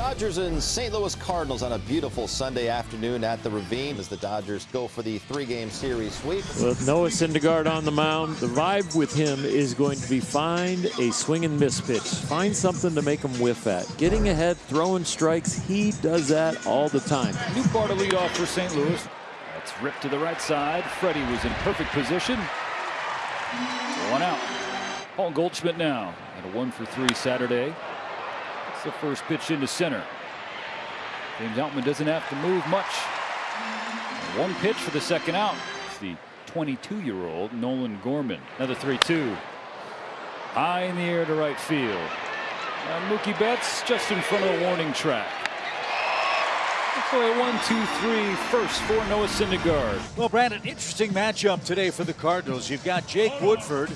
Dodgers and St. Louis Cardinals on a beautiful Sunday afternoon at the Ravine as the Dodgers go for the three-game series sweep. With Noah Syndergaard on the mound, the vibe with him is going to be find a swing and miss pitch. Find something to make him whiff at. Getting ahead, throwing strikes, he does that all the time. New Nootbaar to lead off for St. Louis. That's ripped to the right side. Freddie was in perfect position. One out. Paul Goldschmidt now at a one for three Saturday. It's the first pitch into center. James Outman doesn't have to move much. One pitch for the second out. It's the 22 year old Nolan Gorman. Another 3 2. High in the air to right field. Now Mookie Betts just in front of the warning track. So a one, two, three first for Noah Syndergaard. Well, Brandon, interesting matchup today for the Cardinals. You've got Jake Woodford,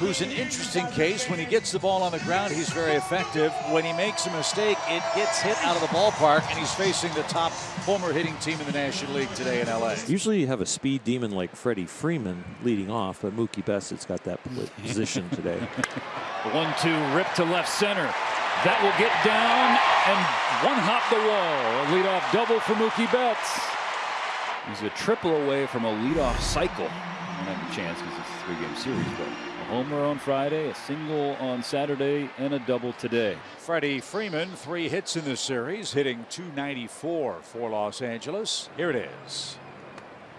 who's an interesting case. When he gets the ball on the ground, he's very effective. When he makes a mistake, it gets hit out of the ballpark, and he's facing the top homer hitting team in the National League today in LA. Usually you have a speed demon like Freddie Freeman leading off, but Mookie Betts has got that position today. one, two, rip to left center. That will get down and one hop the wall. A leadoff double for Mookie Betts. He's a triple away from a leadoff cycle. Don't have a chance because it's a three-game series, but a homer on Friday, a single on Saturday, and a double today. Freddie Freeman, three hits in the series, hitting 294 for Los Angeles. Here it is.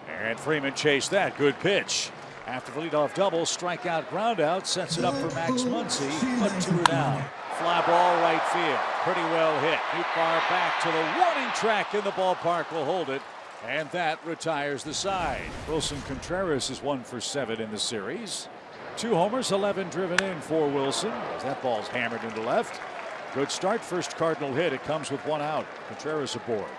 And Freeman chased that. Good pitch. After the leadoff double, strikeout groundout sets it up for Max Muncy, but two down. Fly ball right field. Pretty well hit. Nootbaar back to the warning track in the ballpark will hold it. And that retires the side. Willson Contreras is one for seven in the series. Two homers, 11 driven in for Willson. As that ball's hammered into left. Good start. First Cardinal hit. It comes with one out. Contreras aboard.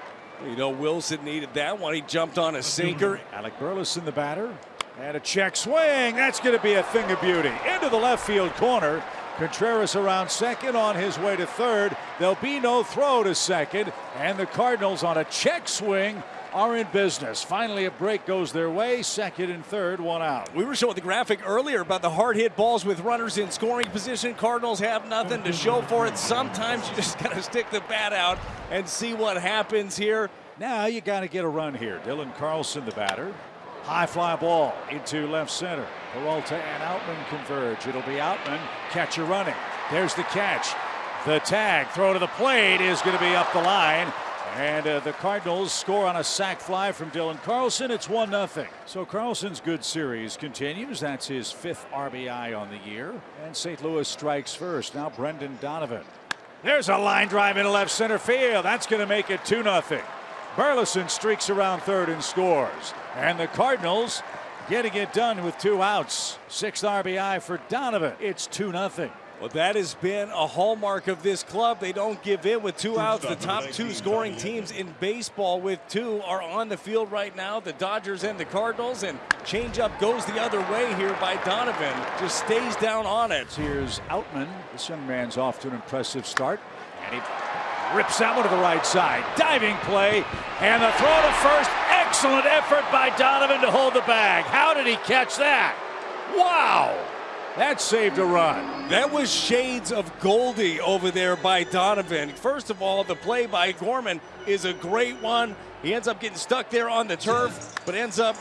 You know, Willson needed that one. He jumped on a sinker. Alec Burleson the batter. And a check swing. That's going to be a thing of beauty. Into the left field corner. Contreras around second on his way to third. There'll be no throw to second. And the Cardinals on a check swing are in business. Finally, a break goes their way. Second and third, one out. We were showing the graphic earlier about the hard hit balls with runners in scoring position. Cardinals have nothing to show for it. Sometimes you just got to stick the bat out and see what happens here. Now you got to get a run here. Dylan Carlson, the batter. High fly ball into left center. Peralta and Outman converge. It'll be Outman. Catcher running. There's the catch. The tag. Throw to the plate is going to be up the line. And uh, the Cardinals score on a sac fly from Dylan Carlson. It's 1 0. So Carlson's good series continues. That's his fifth RBI on the year. And St. Louis strikes first. Now Brendan Donovan. There's a line drive into left center field. That's going to make it 2 0. Burleson streaks around third and scores. And the Cardinals getting it done with two outs. Sixth RBI for Donovan. It's 2 0. Well, that has been a hallmark of this club. They don't give in with two outs. The top two scoring teams in baseball with two are on the field right now, the Dodgers and the Cardinals. And changeup goes the other way here by Donovan. Just stays down on it. Here's Outman. This young man's off to an impressive start. And he rips that one to the right side. Diving play. And the throw to first. Excellent effort by Donovan to hold the bag. How did he catch that? Wow. That saved a run. That was shades of Goldie over there by Donovan. First of all, the play by Gorman is a great one. He ends up getting stuck there on the turf, but ends up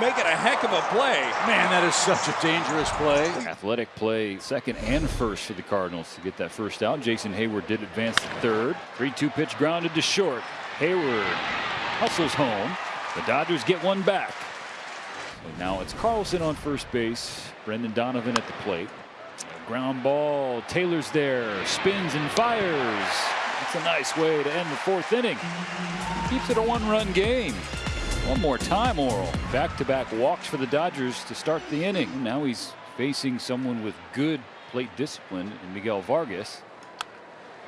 making a heck of a play. Man, that is such a dangerous play. Athletic play, second and first for the Cardinals to get that first out. Jason Heyward did advance to third. 3-2 pitch grounded to short. Hayward hustles home. The Dodgers get one back. So now it's Carlson on first base. Brendan Donovan at the plate. Ground ball. Taylor's there. Spins and fires. That's a nice way to end the fourth inning. Keeps it a one-run game. One more time, Orel. Back-to-back walks for the Dodgers to start the inning. Now he's facing someone with good plate discipline in Miguel Vargas.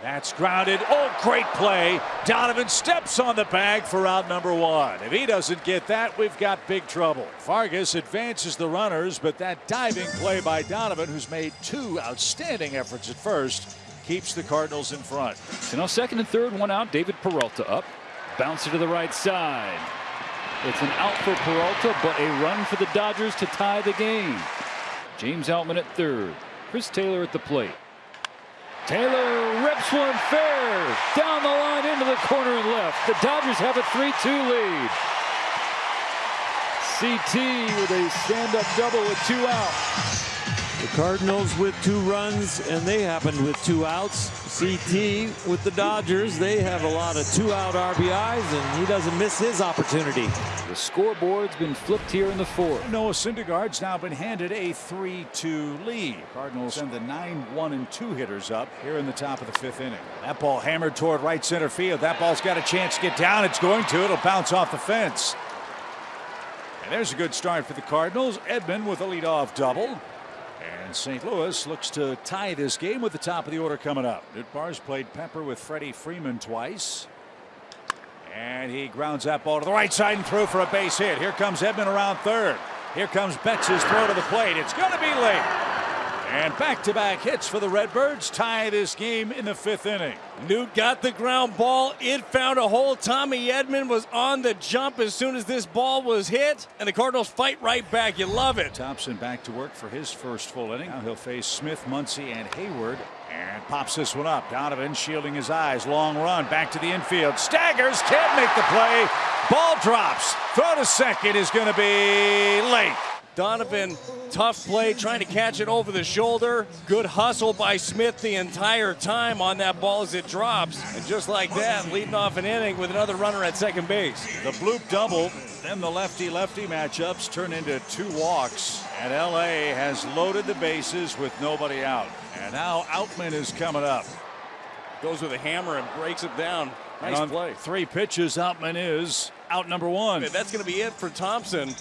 That's grounded. Oh, great play. Donovan steps on the bag for out number one. If he doesn't get that, we've got big trouble. Vargas advances the runners, but that diving play by Donovan, who's made two outstanding efforts at first, keeps the Cardinals in front. So now second and third, one out. David Peralta up. Bouncer to the right side. It's an out for Peralta, but a run for the Dodgers to tie the game. James Outman at third. Chris Taylor at the plate. Taylor rips one fair. Down the line into the corner and left. The Dodgers have a 3-2 lead. CT with a stand-up double with two out. The Cardinals with two runs, and they happened with two outs. CT with the Dodgers, they have a lot of two-out RBIs, and he doesn't miss his opportunity. The scoreboard's been flipped here in the fourth. Noah Syndergaard's now been handed a 3-2 lead. Cardinals send the 9-1 and 2 hitters up here in the top of the fifth inning. That ball hammered toward right center field. That ball's got a chance to get down. It's going to. It'll bounce off the fence. And there's a good start for the Cardinals. Edman with a leadoff double. St. Louis looks to tie this game with the top of the order coming up. Nootbaar's played Pepper with Freddie Freeman twice. And he grounds that ball to the right side and through for a base hit. Here comes Edman around third. Here comes Betts' throw to the plate. It's going to be late. And back-to-back hits for the Redbirds tie this game in the fifth inning. Newt got the ground ball. It found a hole. Tommy Edman was on the jump as soon as this ball was hit, and the Cardinals fight right back. You love it. Thompson back to work for his first full inning. Now he'll face Smith, Muncy, and Heyward. And pops this one up. Donovan shielding his eyes. Long run back to the infield. Staggers. Can't make the play. Ball drops. Throw to second is going to be late. Donovan, tough play, trying to catch it over the shoulder. Good hustle by Smith the entire time on that ball as it drops. And just like that, leading off an inning with another runner at second base. The bloop double, then the lefty-lefty matchups turn into two walks. And LA has loaded the bases with nobody out. And now Outman is coming up. Goes with a hammer and breaks it down. Nice play. Three pitches, Outman is out number one. That's going to be it for Thompson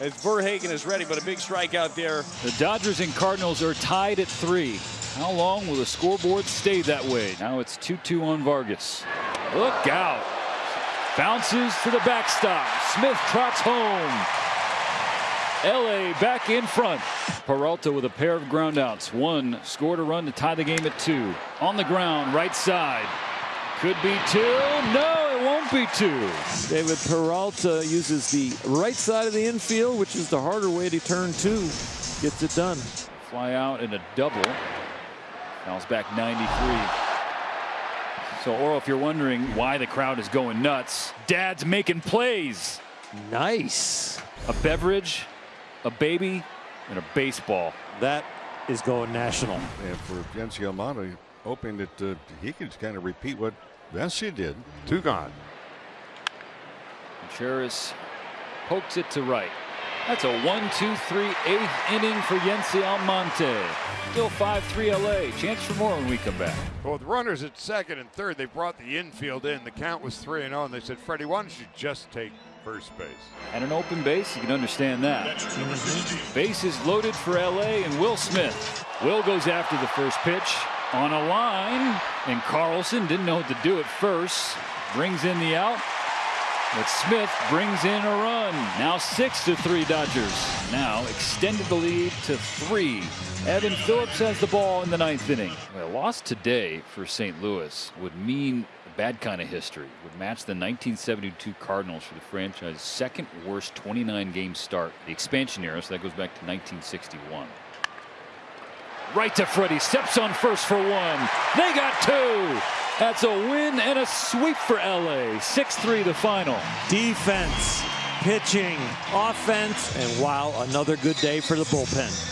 as VerHagen is ready, but a big strikeout there. The Dodgers and Cardinals are tied at three. How long will the scoreboard stay that way? Now it's 2-2 on Vargas. Look out. Bounces to the backstop. Smith trots home. LA back in front. Peralta with a pair of groundouts. One scored a run to tie the game at two. On the ground, right side. Could be two. No, it won't be two. David Peralta uses the right side of the infield, which is the harder way to turn two. Gets it done. Fly out in a double. Fouls back 93. So, Oro, if you're wondering why the crowd is going nuts, Dad's making plays. Nice. A beverage, a baby, and a baseball. That is going national. And for Yency Almonte, hoping that uh, he could kind of repeat what Valencia did. Two gone. Cheris pokes it to right. That's a 1 2 3 eighth inning for Yency Almonte. Still 5 3 LA. Chance for more when we come back. Well, with runners at second and third, they brought the infield in. The count was 3 and 0, and they said, Freddie, why don't you just take first base? And an open base, you can understand that. Base is loaded for LA and Will Smith. Will goes after the first pitch on a line, and Carlson didn't know what to do at first. Brings in the out. But Smith brings in a run. Now six to three Dodgers. Now extended the lead to three. Evan Phillips has the ball in the ninth inning. A loss today for St. Louis would mean a bad kind of history. Would match the 1972 Cardinals for the franchise's second worst 29 game start. The expansion era, so that goes back to 1961. Right to Freddie. Steps on first for one. They got two. That's a win and a sweep for LA. 6-3 the final. Defense, pitching, offense, and wow, another good day for the bullpen.